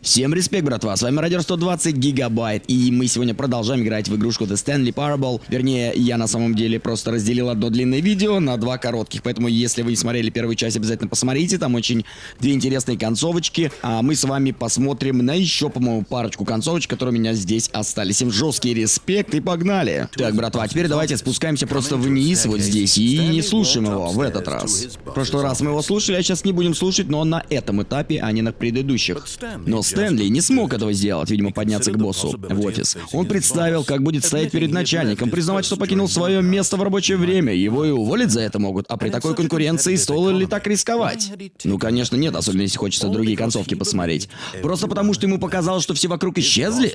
Всем респект, братва, с вами Радио 120 Гигабайт, и мы сегодня продолжаем играть в игрушку The Stanley Parable. Вернее, я на самом деле просто разделил одно длинное видео на два коротких, поэтому если вы не смотрели первую часть, обязательно посмотрите, там очень две интересные концовочки, а мы с вами посмотрим на еще, по-моему, парочку концовочек, которые у меня здесь остались. Всем жесткий респект и погнали! Так, братва, теперь давайте спускаемся просто вниз вот здесь и не слушаем его в этот раз. В прошлый раз мы его слушали, а сейчас не будем слушать, но на этом этапе, а не на предыдущих. Но Стэнли не смог этого сделать, видимо, подняться к боссу в офис. Он представил, как будет стоять перед начальником, признавать, что покинул свое место в рабочее время. Его и уволить за это могут. А при такой конкуренции стоило ли так рисковать? Ну, конечно, нет, особенно если хочется другие концовки посмотреть. Просто потому, что ему показалось, что все вокруг исчезли?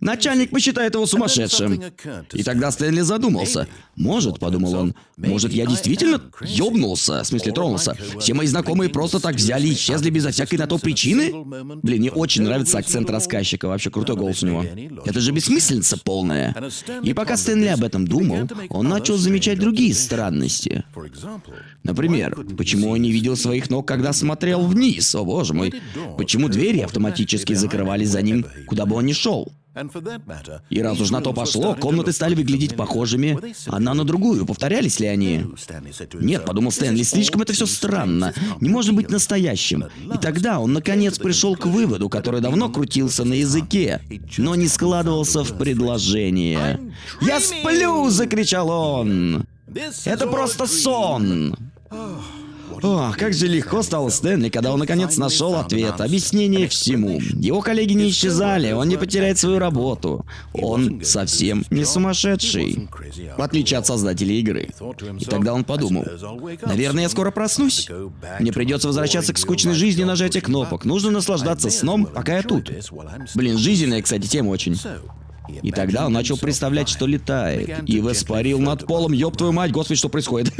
Начальник посчитает его сумасшедшим. И тогда Стэнли задумался. Может, подумал он, может, я действительно ёбнулся, в смысле тронулся. Все мои знакомые просто так взяли и исчезли безо всякой на то причины? Блин, мне очень нравится акцент рассказчика, вообще крутой голос у него. Это же бессмыслица полная. И пока Стэнли об этом думал, он начал замечать другие странности. Например, почему он не видел своих ног, когда смотрел вниз? О боже мой. Почему двери автоматически закрывались за ним, куда бы он ни шел? И раз уж на то пошло, комнаты стали выглядеть похожими одна на другую. Повторялись ли они? Нет, подумал Стэнли, слишком это все странно. Не может быть настоящим. И тогда он наконец пришел к выводу, который давно крутился на языке, но не складывался в предложение. «Я сплю!» — закричал он. «Это просто сон!» О, как же легко стало Стэнли, когда он наконец нашел ответ, объяснение всему. Его коллеги не исчезали, он не потеряет свою работу. Он совсем не сумасшедший. В отличие от создателей игры. И тогда он подумал, наверное, я скоро проснусь. Мне придется возвращаться к скучной жизни нажатия кнопок. Нужно наслаждаться сном, пока я тут. Блин, жизненная, кстати, тема очень. И тогда он начал представлять, что летает. И воспарил над полом, ёб твою мать, господи, что происходит?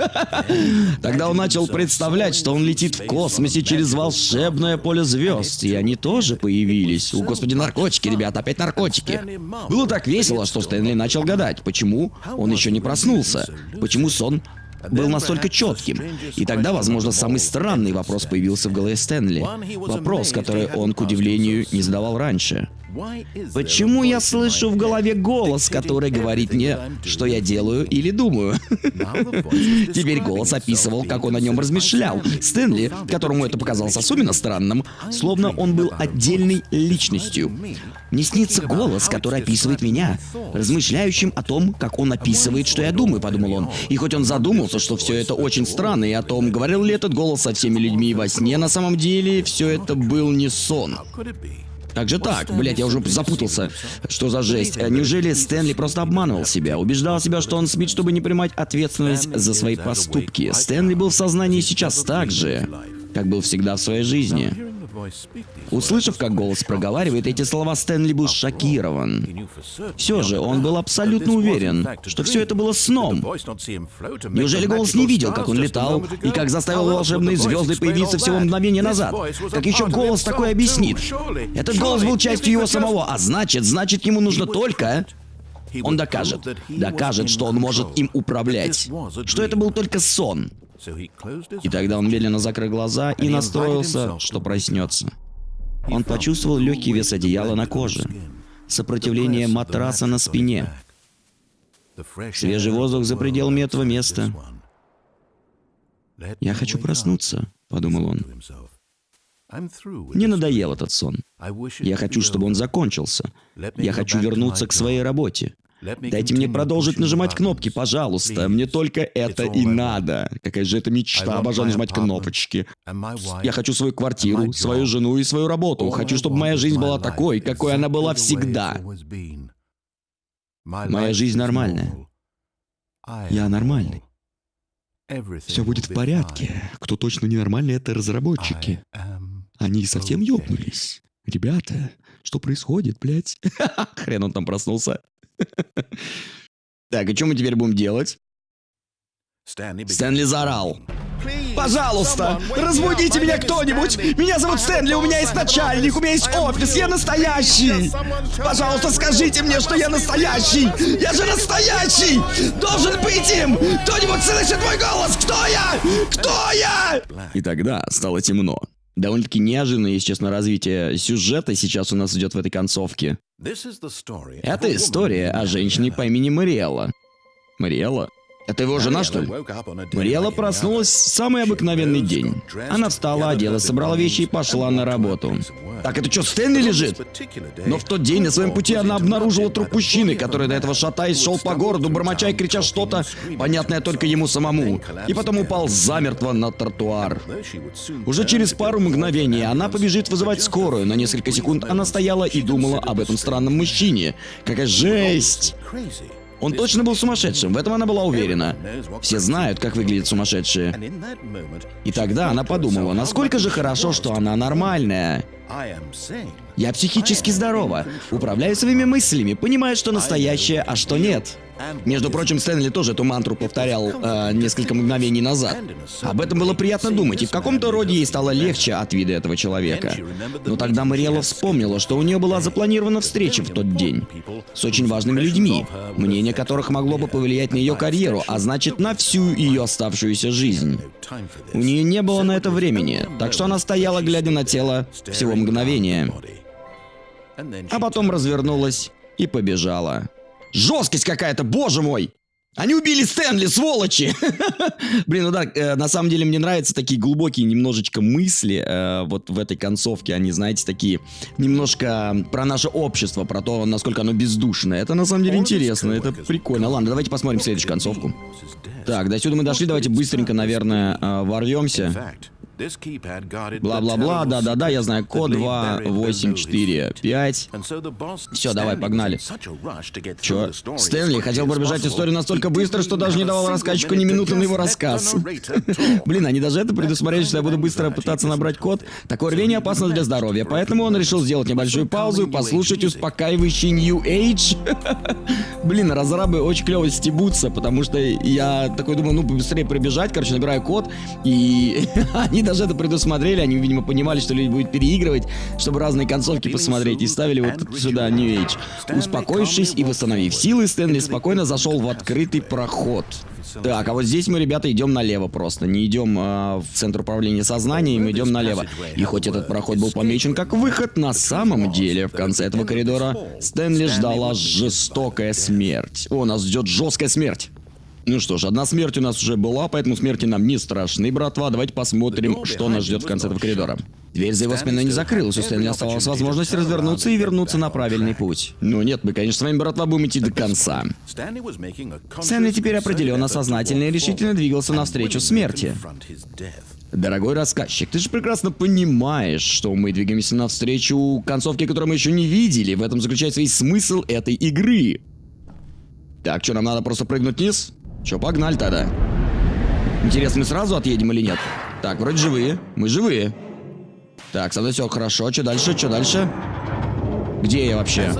Тогда он начал представлять, что он летит в космосе через волшебное поле звезд. И они тоже появились. О, господи, наркотики, ребята, опять наркотики. Было так весело, что Стэнли начал гадать, почему он еще не проснулся. Почему сон был настолько четким. И тогда, возможно, самый странный вопрос появился в голове Стэнли. Вопрос, который он, к удивлению, не задавал раньше. Почему я слышу в голове голос, который говорит мне, что я делаю или думаю? Теперь голос описывал, как он о нем размышлял. Стэнли, которому это показалось особенно странным, словно он был отдельной личностью. Мне снится голос, который описывает меня, размышляющим о том, как он описывает, что я думаю, подумал он. И хоть он задумался, что все это очень странно, и о том, говорил ли этот голос со всеми людьми во сне, на самом деле все это был не сон. Как же так? Блять, я уже запутался. Что за жесть? Неужели Стэнли просто обманывал себя? Убеждал себя, что он спит, чтобы не принимать ответственность за свои поступки. Стэнли был в сознании сейчас так же, как был всегда в своей жизни. Услышав, как голос проговаривает эти слова, Стэнли был шокирован. Все же, он был абсолютно уверен, что все это было сном. Неужели голос не видел, как он летал, и как заставил волшебные звезды появиться всего мгновение назад? Как еще голос такой объяснит? Этот голос был частью его самого, а значит, значит ему нужно только... Он докажет, докажет, что он может им управлять, что это был только сон. И тогда он медленно закрыл глаза и настроился, что проснется. Он почувствовал легкий вес одеяла на коже, сопротивление матраса на спине, свежий воздух за пределами этого места. «Я хочу проснуться», — подумал он. Мне надоел этот сон. Я хочу, чтобы он закончился. Я хочу вернуться к своей работе. Дайте мне продолжить нажимать кнопки, пожалуйста. Мне только это и надо. Какая же это мечта, обожаю нажимать кнопочки. Я хочу свою квартиру, свою жену и свою работу. Хочу, чтобы моя жизнь была такой, какой она была всегда. Моя жизнь нормальная. Я нормальный. Все будет в порядке. Кто точно ненормальный, это разработчики. Они совсем ёбнулись. Ребята, что происходит, блядь? Хрен он там проснулся. Так, и что мы теперь будем делать? Стэнли заорал. Пожалуйста, разбудите меня кто-нибудь! Меня зовут Стэнли, у меня есть начальник, у меня есть офис, я настоящий! Пожалуйста, скажите мне, что я настоящий! Я же настоящий! Должен быть им! Кто-нибудь слышит мой голос? Кто я? Кто я? И тогда стало темно. Довольно-таки неожиданное, если честно, развитие сюжета сейчас у нас идет в этой концовке. Это история о женщине по имени Мариэлла. Мариэлла? Это его жена, что ли? Мариэла проснулась в самый обыкновенный день. Она встала, оделась, собрала вещи и пошла на работу. Так, это что, Стэнли лежит? Но в тот день на своем пути она обнаружила труп мужчины, который до этого шатаясь шел по городу, бормоча и крича что-то, понятное только ему самому, и потом упал замертво на тротуар. Уже через пару мгновений она побежит вызывать скорую. На несколько секунд она стояла и думала об этом странном мужчине. Какая жесть! Он точно был сумасшедшим, в этом она была уверена. Все знают, как выглядят сумасшедшие. И тогда она подумала, насколько же хорошо, что она нормальная. Я психически здорова, управляю своими мыслями, понимаю, что настоящее, а что нет. Между прочим, Стэнли тоже эту мантру повторял э, несколько мгновений назад. Об этом было приятно думать, и в каком-то роде ей стало легче от вида этого человека. Но тогда Мариэла вспомнила, что у нее была запланирована встреча в тот день с очень важными людьми, мнение которых могло бы повлиять на ее карьеру, а значит на всю ее оставшуюся жизнь. У нее не было на это времени, так что она стояла, глядя на тело, всего мгновения. А потом развернулась и побежала. Жесткость какая-то, боже мой! Они убили Стэнли, сволочи! Блин, ну да, э, на самом деле мне нравятся такие глубокие немножечко мысли. Э, вот в этой концовке они, знаете, такие немножко про наше общество, про то, насколько оно бездушное. Это на самом деле интересно, это прикольно. Ладно, давайте посмотрим следующую концовку. Так, до сюда мы дошли, давайте быстренько, наверное, э, ворвемся. Бла-бла-бла, да-да-да, я знаю, код 2, 8, 4, 5. Все, давай, погнали. Чё? Стэнли хотел пробежать историю настолько быстро, что даже не давал рассказчику ни минуты на его рассказ. Блин, они даже это предусмотрели, что я буду быстро пытаться набрать код. Такое рвение опасно для здоровья, поэтому он решил сделать небольшую паузу и послушать успокаивающий New Age. Блин, разрабы очень клево стебутся, потому что я такой думаю, ну, быстрее пробежать, короче, набираю код, и они даже это предусмотрели, они, видимо, понимали, что люди будут переигрывать, чтобы разные концовки посмотреть, и ставили вот сюда New Age. Успокоившись и восстановив силы, Стэнли спокойно зашел в открытый проход. Так, а вот здесь мы, ребята, идем налево просто. Не идем э, в центр управления сознанием, идем налево. И хоть этот проход был помечен как выход, на самом деле в конце этого коридора Стэнли ждала жестокая смерть. О, нас ждет жесткая смерть. Ну что ж, одна смерть у нас уже была, поэтому смерти нам не страшны, братва. Давайте посмотрим, что нас ждет в конце этого коридора. Дверь за его спиной не закрылась, у Стэнли оставалась возможность развернуться и вернуться на правильный путь. Ну нет, мы, конечно, с вами, братва, будем идти до конца. Стэнли теперь определенно сознательно и решительно двигался навстречу смерти. Дорогой рассказчик, ты же прекрасно понимаешь, что мы двигаемся навстречу концовке, которую мы еще не видели. В этом заключается весь смысл этой игры. Так, что, нам надо просто прыгнуть вниз? Че, погнали тогда. Интересно, мы сразу отъедем или нет? Так, вроде живые. Мы живые. Так, со все хорошо. Что дальше? Что дальше? Где я вообще?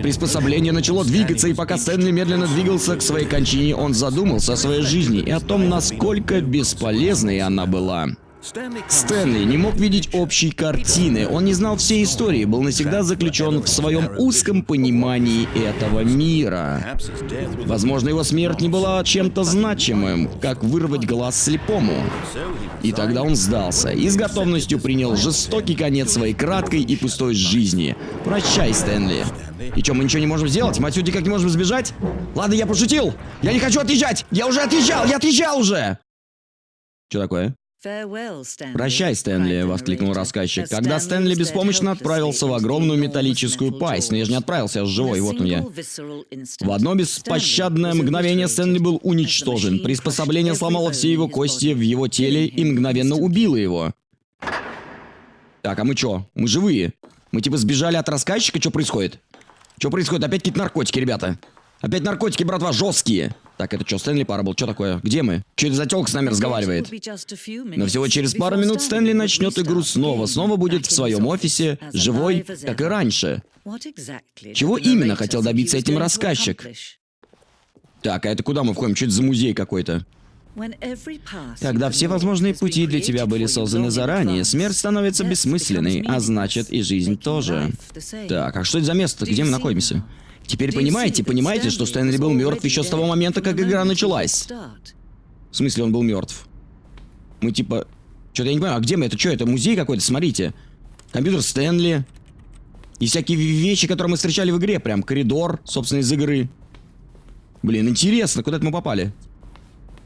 Приспособление начало двигаться, и пока Стэнли медленно двигался к своей кончине, он задумался о своей жизни и о том, насколько бесполезной она была. Стэнли не мог видеть общей картины, он не знал всей истории, был навсегда заключен в своем узком понимании этого мира. Возможно, его смерть не была чем-то значимым, как вырвать глаз слепому. И тогда он сдался и с готовностью принял жестокий конец своей краткой и пустой жизни. Прощай, Стэнли. И что, мы ничего не можем сделать? Мы отсюда никак не можем сбежать? Ладно, я пошутил. Я не хочу отъезжать. Я уже отъезжал, я отъезжал уже. Что такое? «Прощай, Стэнли!» — воскликнул рассказчик. Когда Стэнли беспомощно отправился в огромную металлическую пасть, но я же не отправился, я же живой, вот он я. В одно беспощадное мгновение Стэнли был уничтожен. Приспособление сломало все его кости в его теле и мгновенно убило его. Так, а мы чё? Мы живые. Мы типа сбежали от рассказчика? Что происходит? Что происходит? Опять какие-то наркотики, ребята. Опять наркотики, братва, жесткие. Так, это что, Стэнли Парабл? Что такое? Где мы? Че это с нами разговаривает? Но всего через пару минут Стэнли начнет игру снова. Снова будет в своем офисе, живой, как и раньше. Чего именно хотел добиться этим рассказчик? Так, а это куда мы входим? Это за музей какой-то? Когда все возможные пути для тебя были созданы заранее, смерть становится бессмысленной, а значит и жизнь тоже. Так, а что это за место? Где мы находимся? Теперь понимаете, понимаете, что Стэнли был мертв еще с того момента, как игра началась? В смысле, он был мертв? Мы типа... Что-то я не понимаю, а где мы? Это что, это музей какой-то? Смотрите. Компьютер Стэнли. И всякие вещи, которые мы встречали в игре. Прям коридор, собственно, из игры. Блин, интересно, куда это мы попали?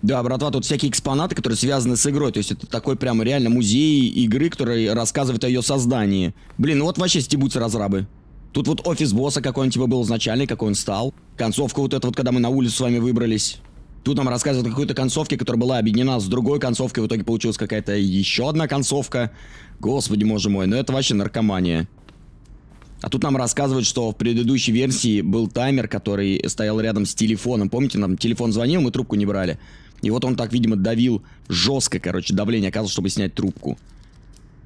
Да, братва, тут всякие экспонаты, которые связаны с игрой. То есть это такой прям реально музей игры, который рассказывает о ее создании. Блин, ну вот вообще стебутся разрабы. Тут вот офис босса, какой он типа был изначально, какой он стал. Концовка вот эта вот, когда мы на улицу с вами выбрались. Тут нам рассказывают о какой-то концовке, которая была объединена с другой концовкой. В итоге получилась какая-то еще одна концовка. Господи, боже мой, ну это вообще наркомания. А тут нам рассказывают, что в предыдущей версии был таймер, который стоял рядом с телефоном. Помните, нам телефон звонил, мы трубку не брали. И вот он так, видимо, давил жестко, короче, давление оказывал, чтобы снять трубку.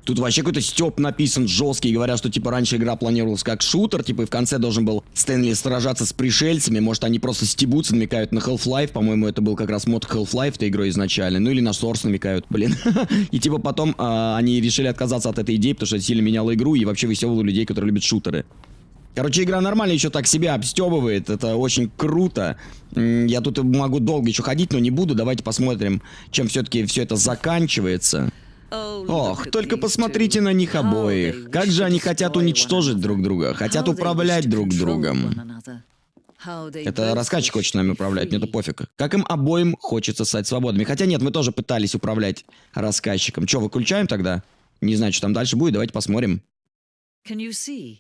Тут вообще какой-то степ написан жесткий, говорят, что типа раньше игра планировалась как шутер, типа и в конце должен был Стэнли сражаться с пришельцами, может они просто стебутся, намекают на Half-Life, по-моему это был как раз мод Half-Life этой игрой изначально, ну или на Source намекают, блин. И типа потом а, они решили отказаться от этой идеи, потому что это сильно меняло игру и вообще веселило людей, которые любят шутеры. Короче, игра нормально еще так себя обстебывает. Это очень круто. Я тут могу долго еще ходить, но не буду. Давайте посмотрим, чем все-таки все это заканчивается. Ох, только посмотрите на них обоих. Как же они хотят уничтожить друг друга, хотят управлять друг другом. Это рассказчик хочет нами управлять, мне это пофиг. Как им обоим хочется стать свободными. Хотя нет, мы тоже пытались управлять рассказчиком. Че, выключаем тогда? Не знаю, что там дальше будет, давайте посмотрим.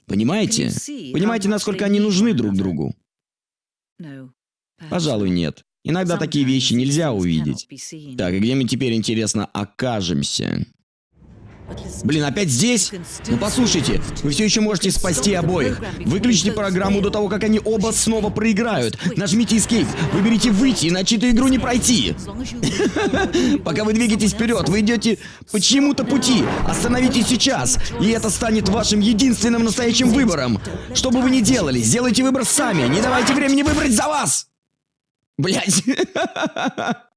Понимаете? Понимаете, насколько они нужны друг другу? Пожалуй, нет. Иногда такие вещи нельзя увидеть. Так, и где мы теперь, интересно, окажемся? Блин, опять здесь? Ну послушайте, вы все еще можете спасти обоих. Выключите программу до того, как они оба снова проиграют. Нажмите Escape, выберите выйти, иначе эту игру не пройти. Пока вы двигаетесь вперед, вы идете по чьему-то пути. Остановитесь сейчас, и это станет вашим единственным настоящим выбором. Что бы вы ни делали, сделайте выбор сами. Не давайте времени выбрать за вас. Блять.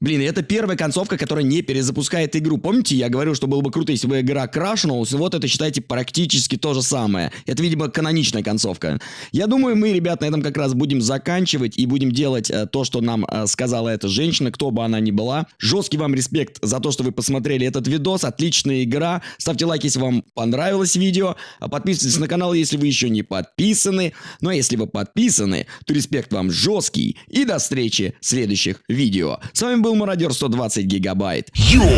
Блин, это первая концовка, которая не перезапускает игру. Помните, я говорил, что было бы круто, если бы игра крашнулась? Вот это, считайте, практически то же самое. Это, видимо, каноничная концовка. Я думаю, мы, ребят, на этом как раз будем заканчивать и будем делать э, то, что нам э, сказала эта женщина, кто бы она ни была. Жесткий вам респект за то, что вы посмотрели этот видос. Отличная игра. Ставьте лайк, если вам понравилось видео. А подписывайтесь на канал, если вы еще не подписаны. Ну а если вы подписаны, то респект вам жесткий. И до встречи в следующих видео. С вами был был мародер 120 гигабайт. Йоу!